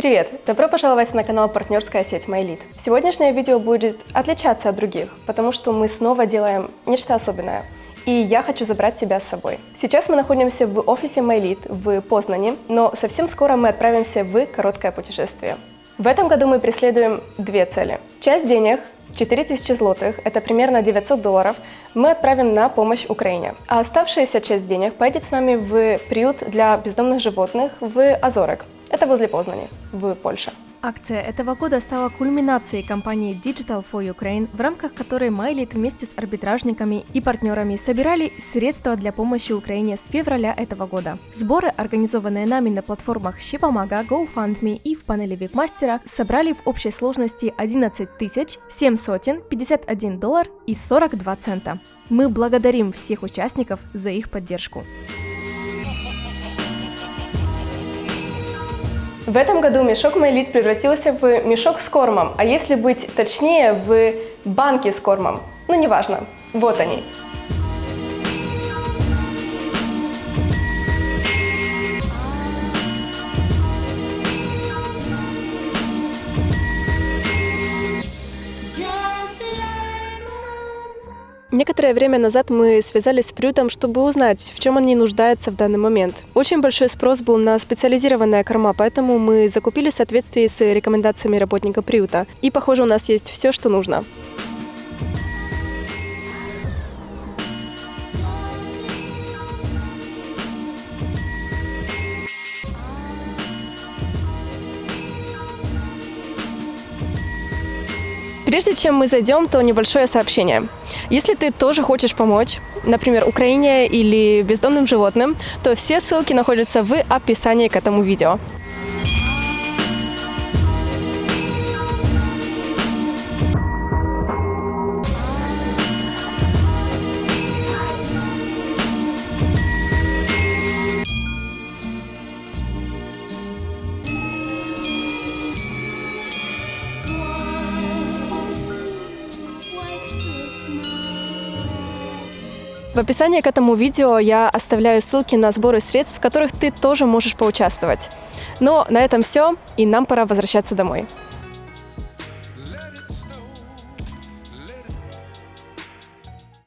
Привет! Добро пожаловать на канал партнерская сеть MyLead. Сегодняшнее видео будет отличаться от других, потому что мы снова делаем нечто особенное. И я хочу забрать тебя с собой. Сейчас мы находимся в офисе MyLead в Познане, но совсем скоро мы отправимся в короткое путешествие. В этом году мы преследуем две цели. Часть денег 4000 злотых, это примерно 900 долларов, мы отправим на помощь Украине. А оставшаяся часть денег поедет с нами в приют для бездомных животных в Азорек. Это возле Познани, в Польше. Акция этого года стала кульминацией кампании Digital for Ukraine, в рамках которой MyLead вместе с арбитражниками и партнерами собирали средства для помощи Украине с февраля этого года. Сборы, организованные нами на платформах Щепомага, GoFundMe и в панели Викмастера, собрали в общей сложности 11 тысяч 751 доллар и 42 цента. Мы благодарим всех участников за их поддержку. В этом году мешок Майлит превратился в мешок с кормом, а если быть точнее, в банки с кормом. Ну, неважно. Вот они. Некоторое время назад мы связались с приютом, чтобы узнать, в чем они нуждаются в данный момент. Очень большой спрос был на специализированная корма, поэтому мы закупили в соответствии с рекомендациями работника приюта. И, похоже, у нас есть все, что нужно. Прежде чем мы зайдем, то небольшое сообщение. Если ты тоже хочешь помочь, например, Украине или бездомным животным, то все ссылки находятся в описании к этому видео. В описании к этому видео я оставляю ссылки на сборы средств, в которых ты тоже можешь поучаствовать. Но на этом все, и нам пора возвращаться домой.